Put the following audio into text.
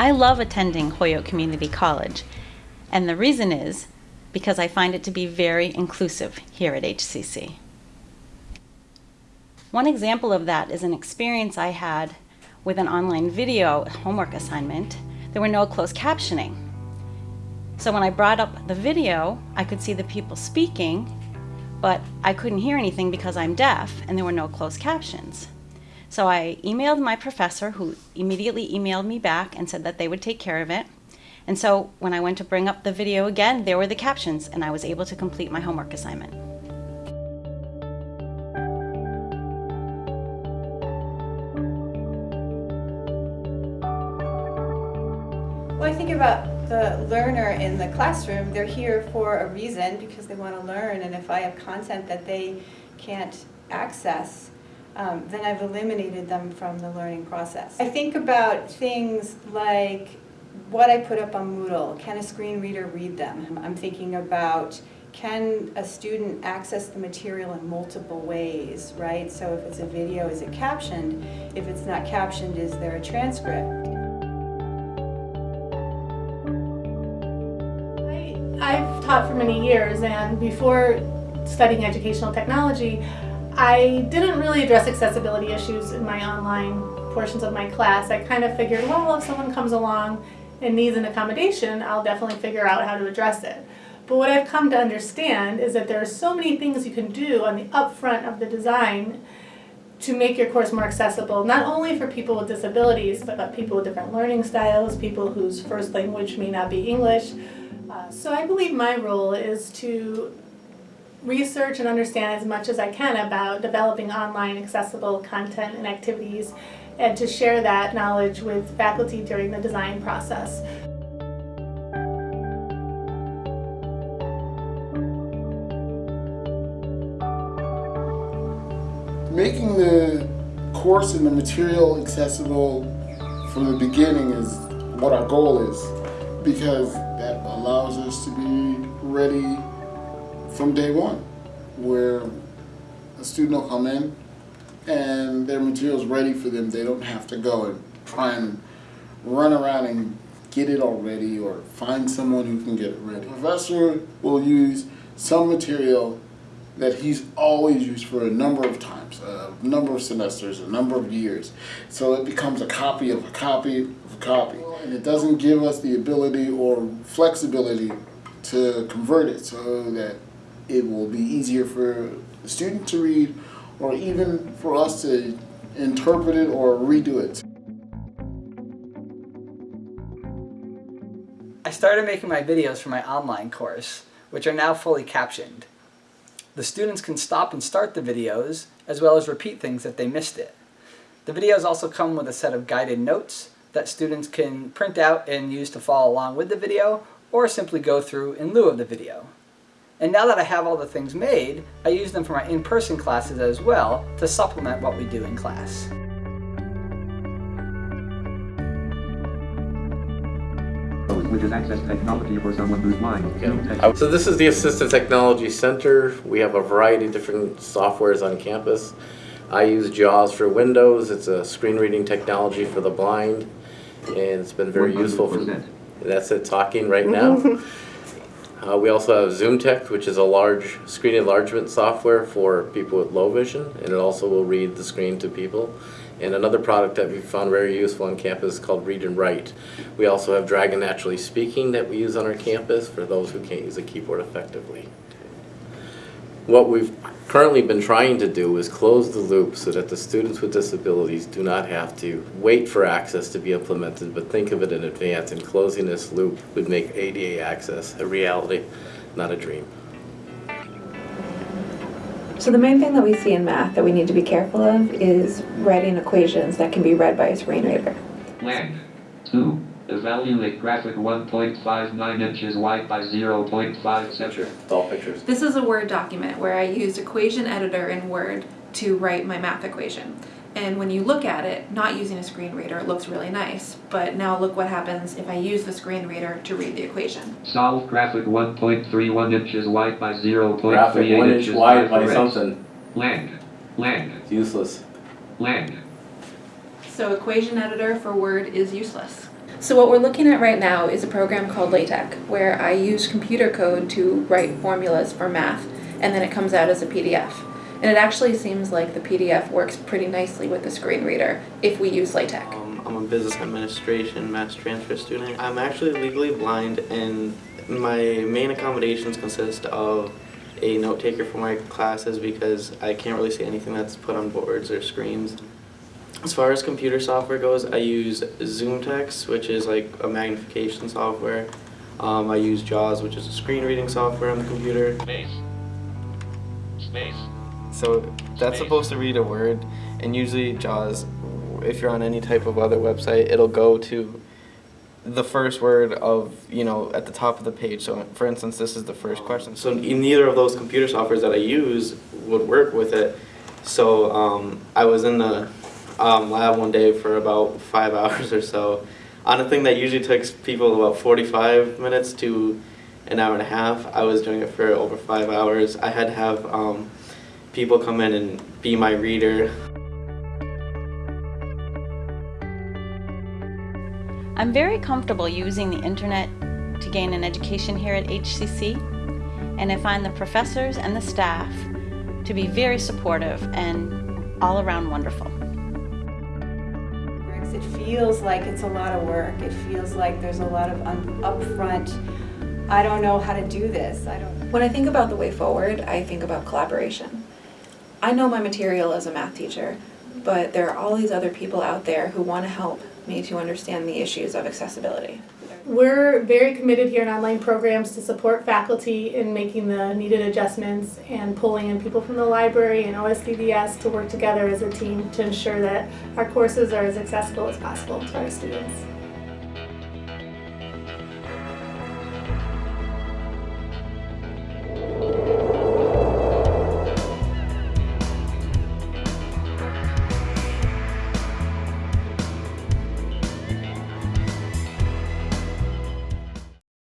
I love attending Holyoke Community College, and the reason is because I find it to be very inclusive here at HCC. One example of that is an experience I had with an online video homework assignment. There were no closed captioning. So when I brought up the video, I could see the people speaking, but I couldn't hear anything because I'm deaf and there were no closed captions. So I emailed my professor, who immediately emailed me back and said that they would take care of it. And so when I went to bring up the video again, there were the captions, and I was able to complete my homework assignment. I think about the learner in the classroom. They're here for a reason because they want to learn. And if I have content that they can't access, um, then I've eliminated them from the learning process. I think about things like what I put up on Moodle. Can a screen reader read them? I'm thinking about can a student access the material in multiple ways, right? So if it's a video, is it captioned? If it's not captioned, is there a transcript? I've taught for many years and before studying educational technology, I didn't really address accessibility issues in my online portions of my class. I kind of figured, well, if someone comes along and needs an accommodation, I'll definitely figure out how to address it. But what I've come to understand is that there are so many things you can do on the upfront of the design to make your course more accessible, not only for people with disabilities, but people with different learning styles, people whose first language may not be English. So I believe my role is to research and understand as much as I can about developing online accessible content and activities and to share that knowledge with faculty during the design process. Making the course and the material accessible from the beginning is what our goal is because allows us to be ready from day one, where a student will come in and their material is ready for them. They don't have to go and try and run around and get it already or find someone who can get it ready. The professor will use some material that he's always used for a number of times, a number of semesters, a number of years. So it becomes a copy of a copy of a copy. And it doesn't give us the ability or flexibility to convert it so that it will be easier for the student to read or even for us to interpret it or redo it. I started making my videos for my online course, which are now fully captioned. The students can stop and start the videos, as well as repeat things if they missed it. The videos also come with a set of guided notes that students can print out and use to follow along with the video, or simply go through in lieu of the video. And now that I have all the things made, I use them for my in-person classes as well to supplement what we do in class. Which is access technology for someone who's blind. So this is the Assistive Technology Center. We have a variety of different softwares on campus. I use JAWS for Windows. It's a screen reading technology for the blind. And it's been very 100%. useful for, that's it talking right now. Uh, we also have ZoomText, which is a large screen enlargement software for people with low vision, and it also will read the screen to people. And another product that we found very useful on campus is called Read and Write. We also have Dragon Naturally Speaking that we use on our campus for those who can't use a keyboard effectively. What we've currently been trying to do is close the loop so that the students with disabilities do not have to wait for access to be implemented, but think of it in advance, and closing this loop would make ADA access a reality, not a dream. So the main thing that we see in math that we need to be careful of is writing equations that can be read by a screen reader. Length, 2. Evaluate graphic 1.59 inches wide by 0.5 centimeters. All pictures. This is a Word document where I used Equation Editor in Word to write my math equation. And when you look at it, not using a screen reader, it looks really nice. But now look what happens if I use the screen reader to read the equation. Solve graphic 1.31 inches wide by 0.38 Graphic one inch inches wide by correct. something. Land. Land. It's useless. Land. So equation editor for Word is useless. So what we're looking at right now is a program called LaTeX, where I use computer code to write formulas for math, and then it comes out as a PDF. And it actually seems like the PDF works pretty nicely with the screen reader if we use LaTeX. Um, I'm a business administration mass transfer student. I'm actually legally blind and my main accommodations consist of a note taker for my classes because I can't really see anything that's put on boards or screens. As far as computer software goes, I use ZoomText, which is like a magnification software. Um, I use JAWS, which is a screen reading software on the computer. Space. Space. So that's supposed to read a word, and usually JAWS, if you're on any type of other website, it'll go to the first word of, you know, at the top of the page. So for instance, this is the first question. So neither of those computer softwares that I use would work with it. So um, I was in the um, lab one day for about five hours or so on a thing that usually takes people about 45 minutes to an hour and a half. I was doing it for over five hours. I had to have um, people come in and be my reader. I'm very comfortable using the internet to gain an education here at HCC, and I find the professors and the staff to be very supportive and all around wonderful. It feels like it's a lot of work. It feels like there's a lot of upfront, I don't know how to do this. I don't. When I think about the way forward, I think about collaboration. I know my material as a math teacher, but there are all these other people out there who want to help me to understand the issues of accessibility. We're very committed here in online programs to support faculty in making the needed adjustments and pulling in people from the library and OSDDS to work together as a team to ensure that our courses are as accessible as possible to our students.